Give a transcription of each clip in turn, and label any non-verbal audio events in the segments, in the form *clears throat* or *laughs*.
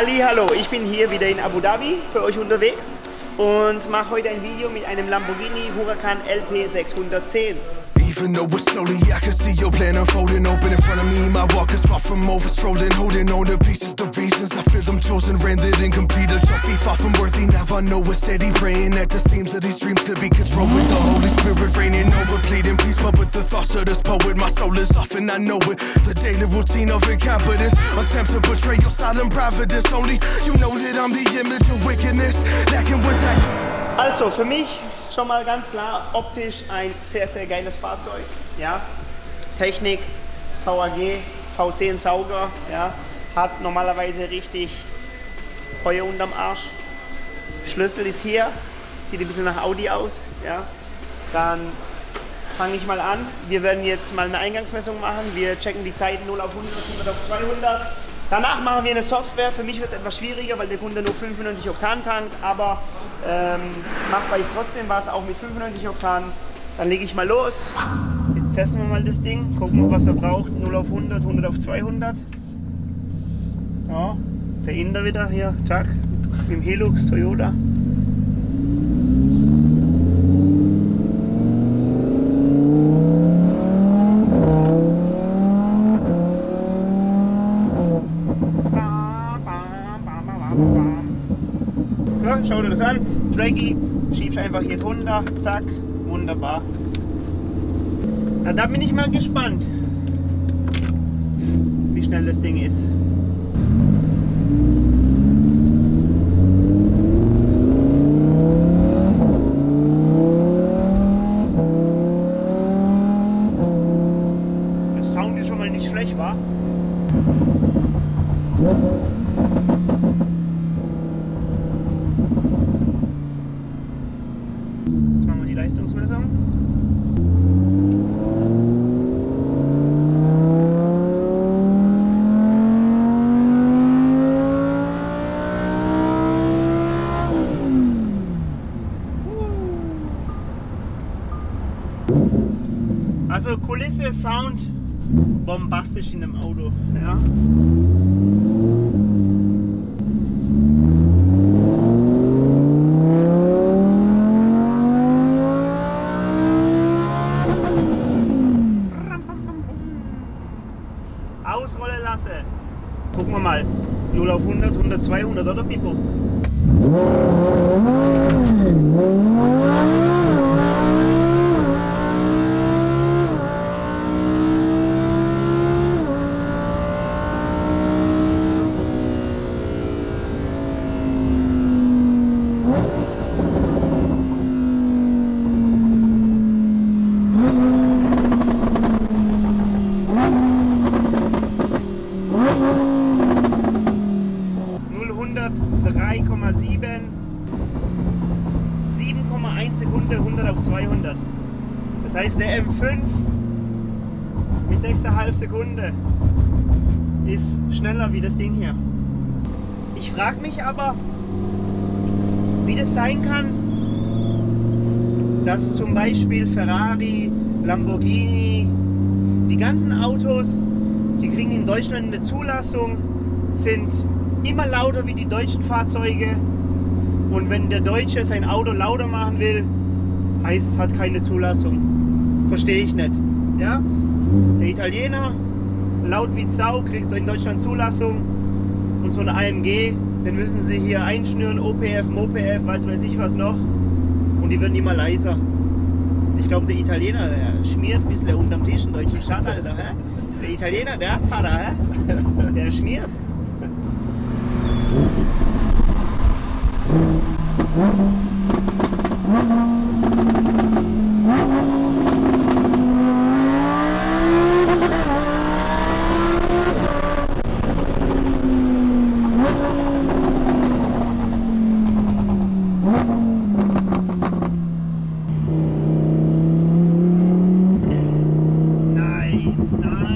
Hallo, ich bin hier wieder in Abu Dhabi für euch unterwegs und mache heute ein Video mit einem Lamborghini Huracan LP 610. Even though it's slowly, I can see your plan unfolding Open in front of me, my walk is far from over Strolling, holding on to pieces, the reasons I feel them chosen Rendered incomplete, a trophy far from worthy. Now I know we're steady praying at the seams of these dreams To be controlled with the Holy Spirit reigning over Pleading. Peace, but with the thoughts of this poet My soul is off and I know it. The daily routine of incompetence Attempt to portray your silent providence Only you know that I'm the image of wickedness Lacking with that Also, für mich schon mal ganz klar optisch ein sehr, sehr geiles Fahrzeug. Ja. Technik, VAG, V10 Sauger, ja. hat normalerweise richtig Feuer unterm Arsch. Schlüssel ist hier, sieht ein bisschen nach Audi aus. Ja. Dann fange ich mal an. Wir werden jetzt mal eine Eingangsmessung machen. Wir checken die Zeiten 0 auf 100, 100 auf 200. Danach machen wir eine Software. Für mich wird es etwas schwieriger, weil der Kunde nur 95 Oktan tankt, aber ähm, machbar ist trotzdem was, auch mit 95 Oktan. Dann lege ich mal los. Jetzt testen wir mal das Ding, gucken, was er braucht. 0 auf 100, 100 auf 200. Ja, der Inder wieder hier, Tag, mit dem Hilux Toyota. Schau dir das an. Draggy, schiebst einfach hier drunter, zack, wunderbar. Na, da bin ich mal gespannt, wie schnell das Ding ist. Der Sound ist schon mal nicht schlecht, war. Leistungsmessung. Kulisse, Sound, bombastisch in dem Auto. Ja. ausrollen lassen. Gucken wir mal. 0 auf 100, 100, 200 oder Pipo? Sekunde 100 auf 200. Das heißt, der M5 mit 6,5 Sekunde ist schneller wie das Ding hier. Ich frage mich aber, wie das sein kann, dass zum Beispiel Ferrari, Lamborghini, die ganzen Autos, die kriegen in Deutschland eine Zulassung, sind immer lauter wie die deutschen Fahrzeuge und wenn der Deutsche sein Auto lauter machen will, heißt, hat keine Zulassung. Verstehe ich nicht. Ja? Der Italiener, laut wie Sau, kriegt in Deutschland Zulassung. Und so ein AMG, den müssen sie hier einschnüren, OPF, MOPF, weiß weiß ich was noch. Und die werden immer leiser. Ich glaube, der Italiener, der schmiert ein bisschen unterm Tisch, einen deutschen Stadt, Alter. Hä? Der Italiener, der Para, hä? der schmiert. Nice, nice.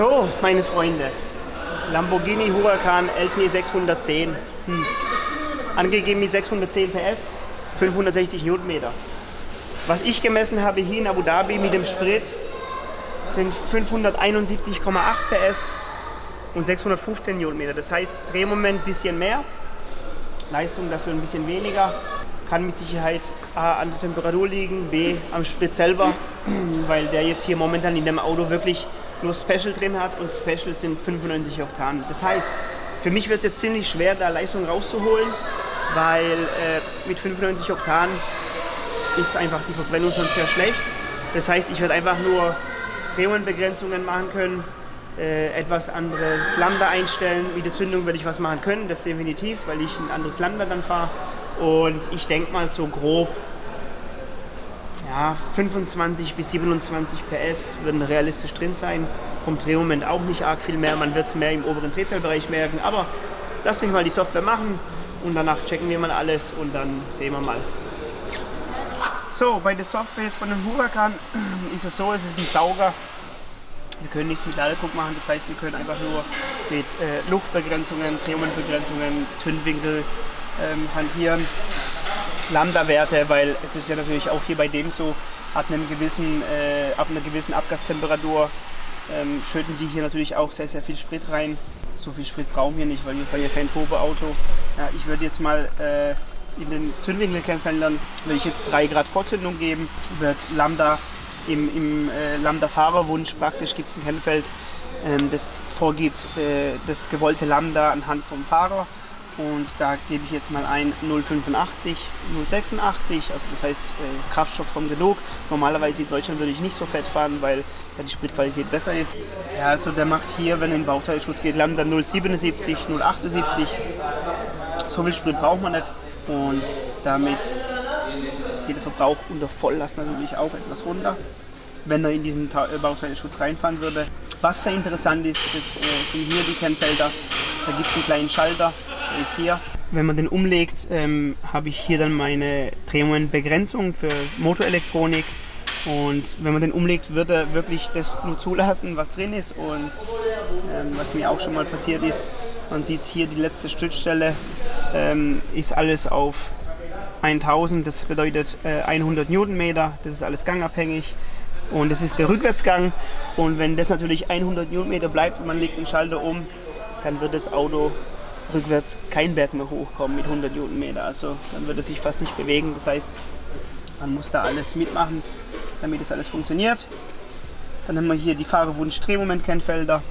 So, meine Freunde, Lamborghini Huracan LP 610. Hm. Angegeben mit 610 PS, 560 Newtonmeter. Was ich gemessen habe hier in Abu Dhabi mit dem Sprit sind 571,8 PS und 615 Newtonmeter. Das heißt Drehmoment ein bisschen mehr, Leistung dafür ein bisschen weniger. Kann mit Sicherheit A an der Temperatur liegen, B am Sprit selber, *clears throat* weil der jetzt hier momentan in dem Auto wirklich nur Special drin hat und Special sind 95 Oktan. Das heißt, für mich wird es jetzt ziemlich schwer, da Leistung rauszuholen, weil äh, mit 95 Oktan ist einfach die Verbrennung schon sehr schlecht. Das heißt, ich werde einfach nur Drehmomentbegrenzungen machen können, äh, etwas anderes Lambda einstellen. Mit der Zündung werde ich was machen können, das definitiv, weil ich ein anderes Lambda dann fahre. Und ich denke mal so grob ja, 25 bis 27 PS würden realistisch drin sein. Vom Drehmoment auch nicht arg viel mehr. Man wird es mehr im oberen Drehzahlbereich merken. Aber lass mich mal die Software machen und danach checken wir mal alles und dann sehen wir mal. So, bei der Software jetzt von dem Huracan *clears throat* ist es so, es ist ein Sauger. Wir können nichts mit Ladedruck machen, das heißt, wir können einfach nur mit äh, Luftbegrenzungen, Drehmomentbegrenzungen, Zündwinkel ähm, hantieren. Lambda-Werte, weil es ist ja natürlich auch hier bei dem so, ab, einem gewissen, äh, ab einer gewissen Abgastemperatur ähm, schütten die hier natürlich auch sehr, sehr viel Sprit rein. So viel Sprit brauchen wir nicht, weil wir fahren ja kein Turboauto. Ja, ich würde jetzt mal äh, in den Zündwinkelkämpfern würde ich jetzt 3 Grad Vorzündung geben, wird Lambda im, im äh, Lambda-Fahrerwunsch praktisch gibt es ein Kennfeld, ähm, das vorgibt äh, das gewollte Lambda anhand vom Fahrer und da gebe ich jetzt mal ein 085, 086, also das heißt äh, Kraftstoff kommt genug. Normalerweise in Deutschland würde ich nicht so fett fahren, weil da die Spritqualität besser ist. Ja, also der macht hier, wenn in den Bauteilschutz geht, Lambda 077, 078. So viel Sprit braucht man nicht und damit geht der Verbrauch unter Volllast natürlich auch etwas runter, wenn er in diesen äh, Bauteilschutz reinfahren würde. Was sehr interessant ist, ist äh, sind hier die Kennfelder. Da gibt es einen kleinen Schalter, ist hier. Wenn man den umlegt, ähm, habe ich hier dann meine Drehmomentbegrenzung für Motorelektronik. Und wenn man den umlegt, wird er wirklich das nur zulassen, was drin ist. Und ähm, was mir auch schon mal passiert ist, man sieht hier die letzte Stützstelle, ähm, ist alles auf 1000, das bedeutet äh, 100 Newtonmeter, das ist alles gangabhängig. Und das ist der Rückwärtsgang. Und wenn das natürlich 100 Newtonmeter bleibt und man legt den Schalter um, dann wird das Auto rückwärts kein Berg mehr hochkommen mit 100 Newtonmeter. Also dann würde sich fast nicht bewegen. Das heißt, man muss da alles mitmachen, damit das alles funktioniert. Dann haben wir hier die Fahrerwunsch-Drehmomentkennfelder.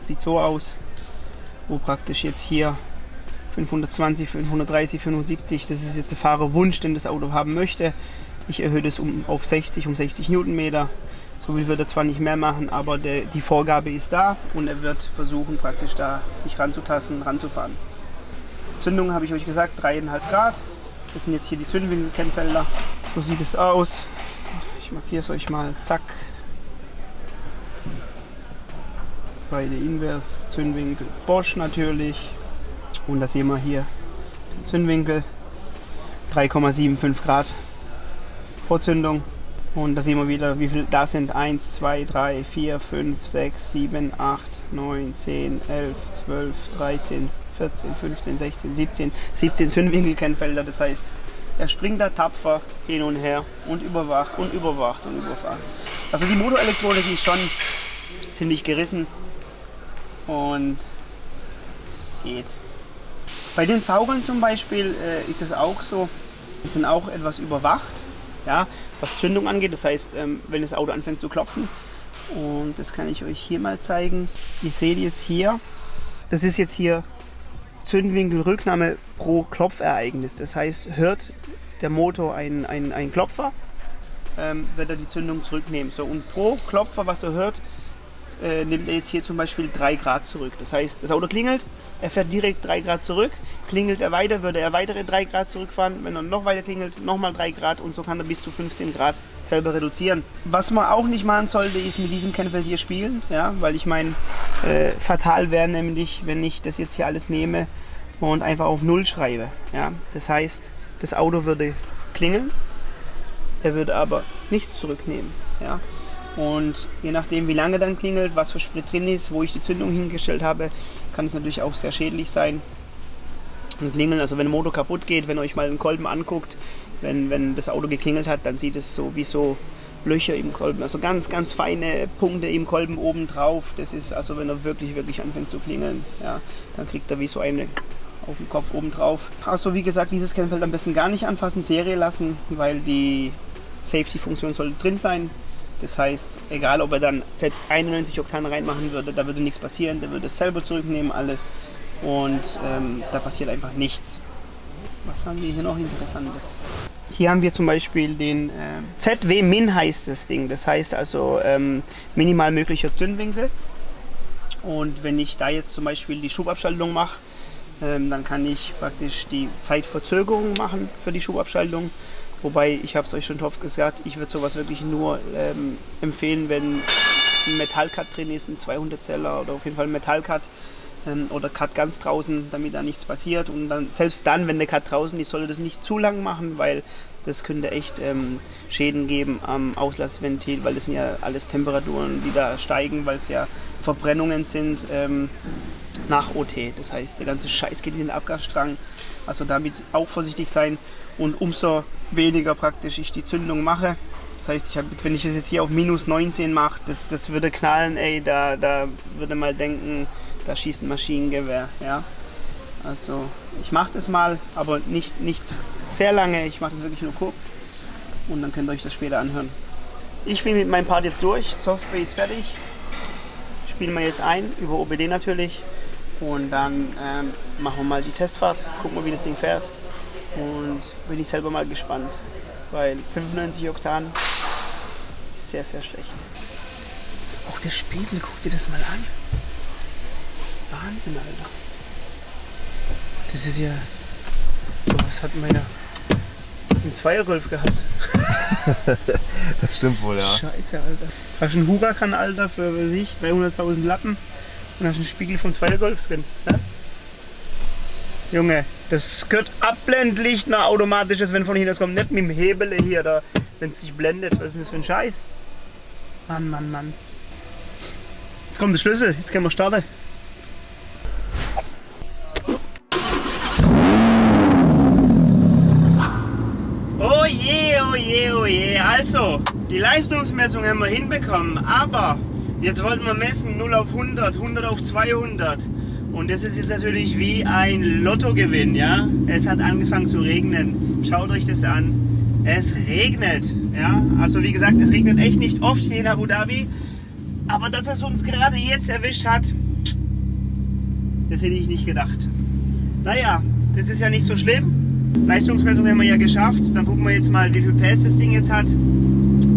Sieht so aus, wo praktisch jetzt hier 520, 530, 75, das ist jetzt der Fahrerwunsch, den das Auto haben möchte. Ich erhöhe das um, auf 60, um 60 Newtonmeter. So viel wird er zwar nicht mehr machen, aber der, die Vorgabe ist da und er wird versuchen, praktisch da sich ranzutasten, ranzufahren. Zündung habe ich euch gesagt, 3,5 Grad. Das sind jetzt hier die Zündwinkelkennfelder. So sieht es aus. Ich markiere es euch mal. Zack. Zweite Invers, Zündwinkel Bosch natürlich. Und da sehen wir hier den Zündwinkel. 3,75 Grad Vorzündung. Und da sehen wir wieder, wie viel da sind. 1, 2, 3, 4, 5, 6, 7, 8, 9, 10, 11, 12, 13, 14, 15, 16, 17. 17 Zündwinkelkennfelder. Das heißt, er springt da tapfer hin und her und überwacht und überwacht und überwacht. Also die Motorelektronik ist schon ziemlich gerissen und geht. Bei den Saugern zum Beispiel äh, ist es auch so, die sind auch etwas überwacht ja, was Zündung angeht. Das heißt, ähm, wenn das Auto anfängt zu klopfen. Und das kann ich euch hier mal zeigen. Ihr seht jetzt hier, das ist jetzt hier Zündwinkelrücknahme pro Klopfereignis. Das heißt, hört der Motor einen, einen, Klopfer, ähm, wird er die Zündung zurücknehmen. So, und pro Klopfer, was er hört, äh, nimmt er jetzt hier zum Beispiel 3 Grad zurück. Das heißt, das Auto klingelt, er fährt direkt 3 Grad zurück, klingelt er weiter, würde er weitere 3 Grad zurückfahren. Wenn er noch weiter klingelt, nochmal 3 Grad und so kann er bis zu 15 Grad selber reduzieren. Was man auch nicht machen sollte, ist mit diesem Kennfeld hier spielen, ja, weil ich meine, äh, fatal wäre nämlich, wenn ich das jetzt hier alles nehme und einfach auf Null schreibe. Ja. Das heißt, das Auto würde klingeln, er würde aber nichts zurücknehmen. Ja. Und je nachdem, wie lange dann klingelt, was für Sprit drin ist, wo ich die Zündung hingestellt habe, kann es natürlich auch sehr schädlich sein. Und klingeln, also wenn der Motor kaputt geht, wenn ihr euch mal den Kolben anguckt, wenn, wenn das Auto geklingelt hat, dann sieht es so wie so Löcher im Kolben, also ganz, ganz feine Punkte im Kolben oben drauf. Das ist also, wenn er wirklich, wirklich anfängt zu klingeln, ja, dann kriegt er wie so eine auf dem Kopf oben drauf. Also wie gesagt, dieses Kennfeld am besten gar nicht anfassen, Serie lassen, weil die Safety-Funktion sollte drin sein. Das heißt, egal ob er dann selbst 91 Oktan reinmachen würde, da würde nichts passieren, der würde es selber zurücknehmen, alles. Und ähm, da passiert einfach nichts. Was haben wir hier noch Interessantes? Hier haben wir zum Beispiel den äh, ZW-Min heißt das Ding. Das heißt also ähm, minimal möglicher Zündwinkel. Und wenn ich da jetzt zum Beispiel die Schubabschaltung mache, ähm, dann kann ich praktisch die Zeitverzögerung machen für die Schubabschaltung. Wobei, ich habe es euch schon oft gesagt, ich würde sowas wirklich nur ähm, empfehlen, wenn ein Metallcut drin ist, ein 200-Zeller oder auf jeden Fall ein Metallcut ähm, oder Cut ganz draußen, damit da nichts passiert. Und dann, selbst dann, wenn der Cut draußen ist, sollte das nicht zu lang machen, weil das könnte echt ähm, Schäden geben am Auslassventil, weil das sind ja alles Temperaturen, die da steigen, weil es ja Verbrennungen sind ähm, nach OT. Das heißt, der ganze Scheiß geht in den Abgasstrang. Also damit auch vorsichtig sein und umso weniger praktisch ich die Zündung mache. Das heißt, ich jetzt, wenn ich das jetzt hier auf minus 19 mache, das, das würde knallen, ey, da, da würde mal denken, da schießt ein Maschinengewehr. Ja? Also ich mache das mal, aber nicht, nicht sehr lange. Ich mache das wirklich nur kurz und dann könnt ihr euch das später anhören. Ich bin mit meinem Part jetzt durch. Software ist fertig. Spielen wir jetzt ein, über OBD natürlich. Und dann ähm, machen wir mal die Testfahrt, gucken wir, wie das Ding fährt. Und bin ich selber mal gespannt, weil 95 Oktan ist sehr, sehr schlecht. Auch der Spiegel, guck dir das mal an. Wahnsinn, Alter. Das ist ja. So was hat meiner im Zweiergolf gehabt. *laughs* das stimmt wohl, ja. Scheiße, Alter. Hast du einen Huracan, Alter, für sich 300.000 Lappen und hast einen Spiegel vom Zweiergolf drin. Ne? Junge, das gehört Abblendlicht nach automatisches, wenn von hier das kommt. Nicht mit dem Hebel hier, da, wenn es sich blendet. Was ist das für ein Scheiß? Mann, Mann, Mann. Jetzt kommt der Schlüssel, jetzt können wir starten. Oh je, oh je, oh je. Also, die Leistungsmessung haben wir hinbekommen, aber jetzt wollten wir messen 0 auf 100, 100 auf 200. Und das ist jetzt natürlich wie ein Lottogewinn, ja. Es hat angefangen zu regnen. Schaut euch das an. Es regnet, ja. Also wie gesagt, es regnet echt nicht oft hier in Abu Dhabi. Aber dass es uns gerade jetzt erwischt hat, das hätte ich nicht gedacht. Naja, das ist ja nicht so schlimm. Leistungsmessung haben wir ja geschafft. Dann gucken wir jetzt mal, wie viel PS das Ding jetzt hat.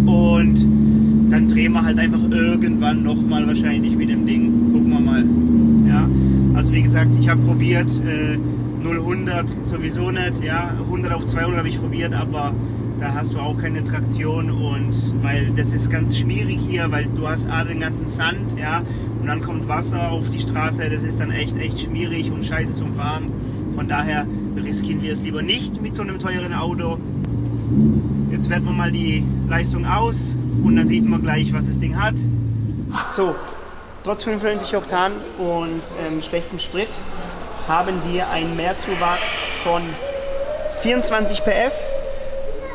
Und dann drehen wir halt einfach irgendwann nochmal wahrscheinlich mit dem Ding. Gucken wir mal. Ja, also wie gesagt, ich habe probiert, äh, 0, 100 sowieso nicht. Ja, 100 auf 200 habe ich probiert, aber da hast du auch keine Traktion und weil das ist ganz schwierig hier, weil du hast A den ganzen Sand, ja, und dann kommt Wasser auf die Straße, das ist dann echt, echt schwierig und scheiße zum Fahren. Von daher riskieren wir es lieber nicht mit so einem teuren Auto. Jetzt werten wir mal die Leistung aus und dann sieht man gleich, was das Ding hat. So, trotz 95 Oktan und ähm, schlechtem Sprit haben wir einen Mehrzuwachs von 24 PS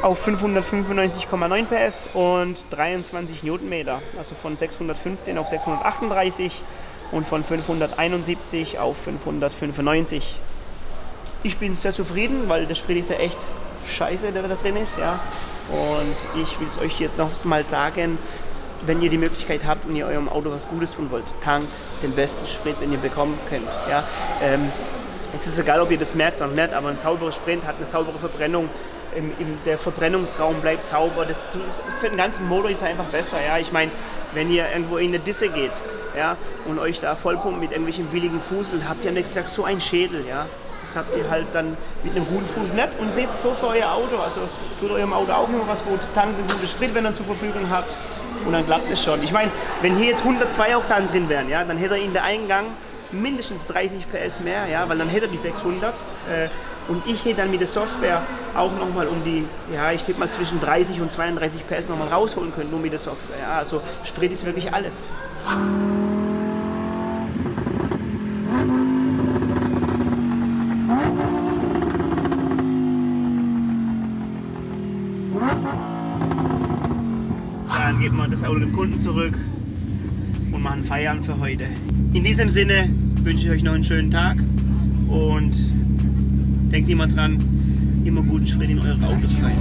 auf 595,9 PS und 23 Newtonmeter, also von 615 auf 638 und von 571 auf 595 ich bin sehr zufrieden, weil der Sprit ist ja echt scheiße, der da drin ist. Ja. Und ich will es euch jetzt noch mal sagen, wenn ihr die Möglichkeit habt und ihr eurem Auto was Gutes tun wollt, tankt den besten Sprit, den ihr bekommen könnt. Ja. Ähm, es ist egal, ob ihr das merkt oder nicht, aber ein sauberer Sprint hat eine saubere Verbrennung. Im, im, der Verbrennungsraum bleibt sauber. Das, für den ganzen Motor ist er einfach besser. Ja? Ich meine, wenn ihr irgendwo in eine Disse geht ja, und euch da vollpumpt mit irgendwelchen billigen Fuseln, habt ihr am nächsten Tag so einen Schädel. Ja? Das habt ihr halt dann mit einem guten Fuß nicht und seht so für euer Auto. Also tut eurem Auto auch immer was gut. Tankt einen guten Sprit, wenn ihr zur Verfügung habt. Und dann klappt es schon. Ich meine, wenn hier jetzt 102 Oktan drin wären, ja, dann hätte er in der Eingang mindestens 30 PS mehr, ja, weil dann hätte er die 600. Äh, Und ich hätte dann mit der Software auch nochmal um die, ja, ich tippe mal zwischen 30 und 32 PS nochmal rausholen können, nur mit der Software. Ja, also Sprit ist wirklich alles. Geben wir das Auto dem Kunden zurück und machen Feierabend für heute. In diesem Sinne wünsche ich euch noch einen schönen Tag und denkt immer dran, immer guten Sprit in eure Autos rein.